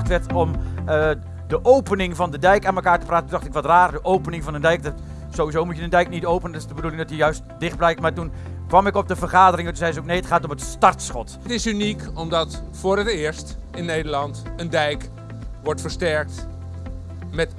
werd om uh, de opening van de dijk aan elkaar te praten. Toen dacht ik, wat raar, de opening van een dijk. Dat, sowieso moet je een dijk niet openen, dat is de bedoeling dat hij juist dicht blijkt. Maar toen kwam ik op de vergadering en toen zei ze ook, nee, het gaat om het startschot. Het is uniek omdat voor het eerst in Nederland een dijk wordt versterkt met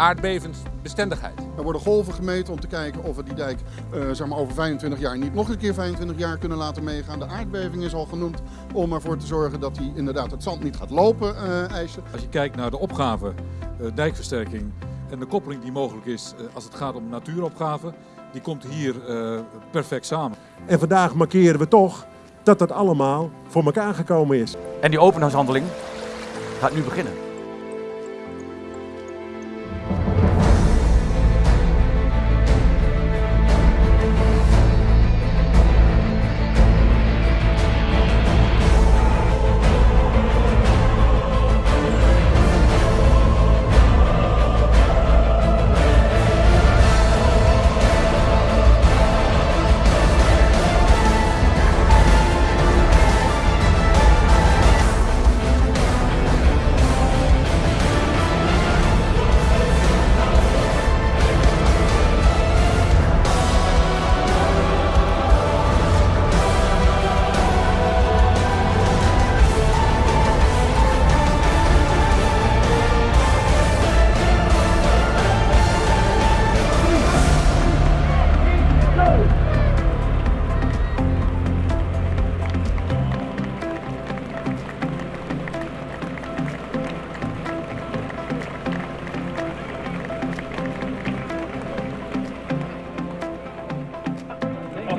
aardbevensbestendigheid. Er worden golven gemeten om te kijken of we die dijk uh, zeg maar over 25 jaar niet nog een keer 25 jaar kunnen laten meegaan. De aardbeving is al genoemd om ervoor te zorgen dat die inderdaad het zand niet gaat lopen uh, eisen. Als je kijkt naar de opgave, uh, dijkversterking en de koppeling die mogelijk is als het gaat om natuuropgave, die komt hier perfect samen. En vandaag markeren we toch dat dat allemaal voor elkaar gekomen is. En die openhuishandeling gaat nu beginnen.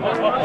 Oh,